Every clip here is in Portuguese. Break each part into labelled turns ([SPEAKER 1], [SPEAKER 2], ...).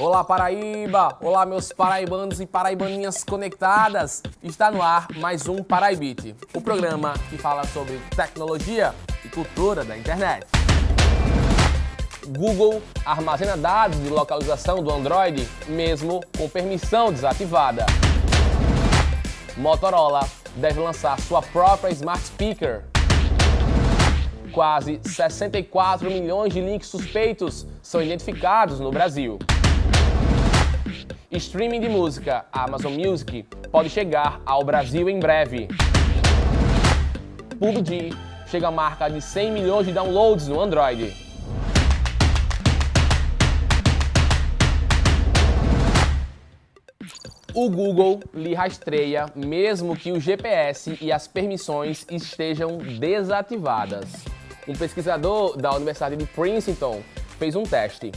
[SPEAKER 1] Olá Paraíba! Olá meus paraibanos e paraibaninhas conectadas! Está no ar mais um Paraibit, o programa que fala sobre tecnologia e cultura da internet. Google armazena dados de localização do Android mesmo com permissão desativada. Motorola deve lançar sua própria Smart Speaker. Quase 64 milhões de links suspeitos são identificados no Brasil. Streaming de música, Amazon Music, pode chegar ao Brasil em breve. PUBG chega à marca de 100 milhões de downloads no Android. O Google lhe rastreia mesmo que o GPS e as permissões estejam desativadas. Um pesquisador da Universidade de Princeton fez um teste.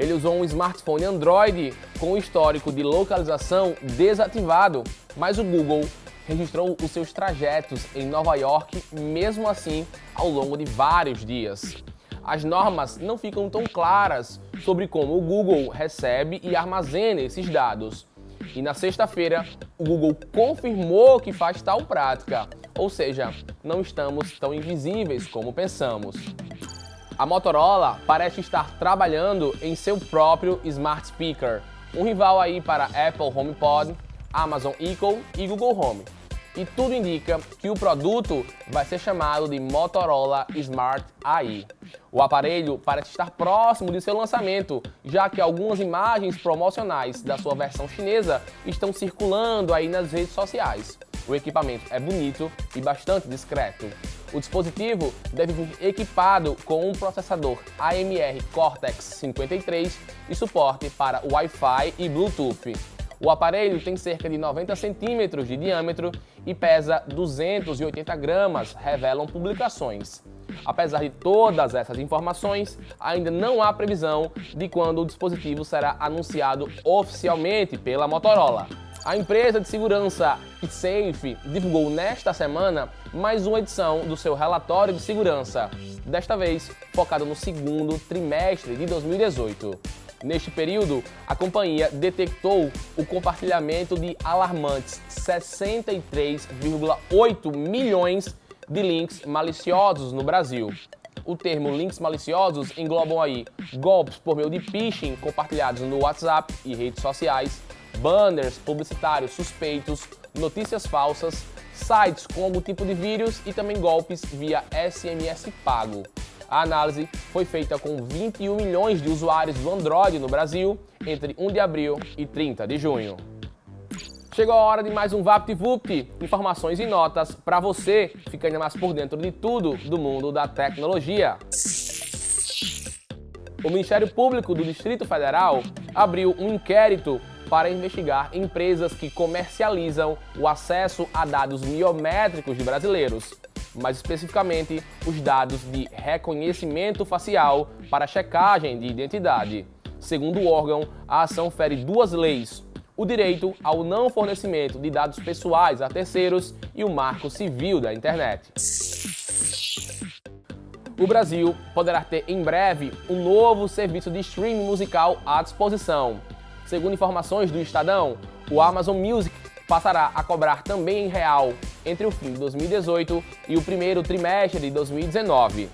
[SPEAKER 1] Ele usou um smartphone Android com o histórico de localização desativado, mas o Google registrou os seus trajetos em Nova York, mesmo assim, ao longo de vários dias. As normas não ficam tão claras sobre como o Google recebe e armazena esses dados. E na sexta-feira, o Google confirmou que faz tal prática, ou seja, não estamos tão invisíveis como pensamos. A Motorola parece estar trabalhando em seu próprio Smart Speaker, um rival aí para Apple HomePod, Amazon Echo e Google Home. E tudo indica que o produto vai ser chamado de Motorola Smart AI. O aparelho parece estar próximo de seu lançamento, já que algumas imagens promocionais da sua versão chinesa estão circulando aí nas redes sociais. O equipamento é bonito e bastante discreto. O dispositivo deve vir equipado com um processador AMR Cortex 53 e suporte para Wi-Fi e Bluetooth. O aparelho tem cerca de 90 centímetros de diâmetro e pesa 280 gramas, revelam publicações. Apesar de todas essas informações, ainda não há previsão de quando o dispositivo será anunciado oficialmente pela Motorola. A empresa de segurança Safe divulgou nesta semana mais uma edição do seu relatório de segurança, desta vez focado no segundo trimestre de 2018. Neste período, a companhia detectou o compartilhamento de alarmantes 63,8 milhões de links maliciosos no Brasil. O termo links maliciosos englobam aí golpes por meio de phishing compartilhados no WhatsApp e redes sociais, banners publicitários suspeitos, notícias falsas, sites com algum tipo de vírus e também golpes via SMS pago. A análise foi feita com 21 milhões de usuários do Android no Brasil entre 1 de abril e 30 de junho. Chegou a hora de mais um VaptVupt, informações e notas para você ficar ainda mais por dentro de tudo do mundo da tecnologia. O Ministério Público do Distrito Federal abriu um inquérito para investigar empresas que comercializam o acesso a dados biométricos de brasileiros mais especificamente os dados de reconhecimento facial para checagem de identidade. Segundo o órgão, a ação fere duas leis: o direito ao não fornecimento de dados pessoais a terceiros e o marco civil da internet. O Brasil poderá ter em breve um novo serviço de streaming musical à disposição. Segundo informações do Estadão, o Amazon Music passará a cobrar também em real entre o fim de 2018 e o primeiro trimestre de 2019.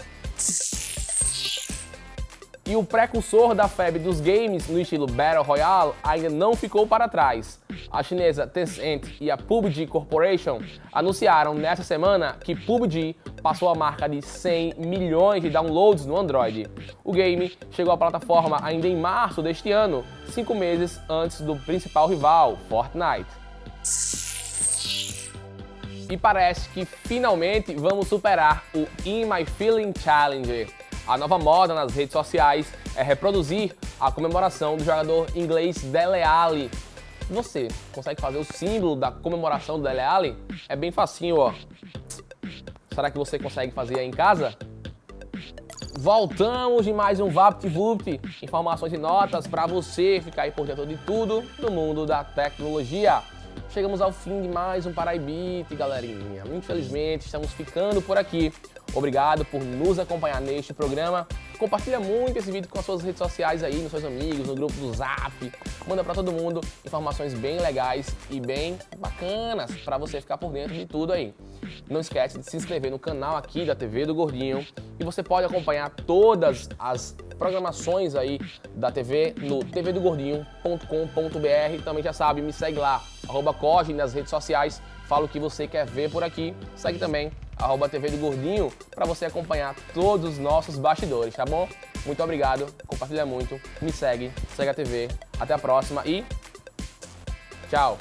[SPEAKER 1] E o precursor da febre dos games no estilo Battle Royale ainda não ficou para trás. A chinesa Tencent e a PUBG Corporation anunciaram nesta semana que PUBG passou a marca de 100 milhões de downloads no Android. O game chegou à plataforma ainda em março deste ano, cinco meses antes do principal rival, Fortnite. E parece que finalmente vamos superar o In My Feeling Challenge. A nova moda nas redes sociais é reproduzir a comemoração do jogador inglês Dele Alli. Você consegue fazer o símbolo da comemoração do Dele Alli? É bem facinho, ó. Será que você consegue fazer aí em casa? Voltamos de mais um VaptVupt, informações e notas para você ficar aí por dentro de tudo do mundo da tecnologia. Chegamos ao fim de mais um Paraibite, galerinha. Infelizmente, estamos ficando por aqui. Obrigado por nos acompanhar neste programa. Compartilha muito esse vídeo com as suas redes sociais aí, nos seus amigos, no grupo do Zap. Manda para todo mundo informações bem legais e bem bacanas para você ficar por dentro de tudo aí. Não esquece de se inscrever no canal aqui da TV do Gordinho e você pode acompanhar todas as programações aí da TV no tvdogordinho.com.br. Também já sabe, me segue lá, arroba nas redes sociais, fala o que você quer ver por aqui. Segue também arroba TV do Gordinho, para você acompanhar todos os nossos bastidores, tá bom? Muito obrigado, compartilha muito, me segue, segue a TV. Até a próxima e tchau!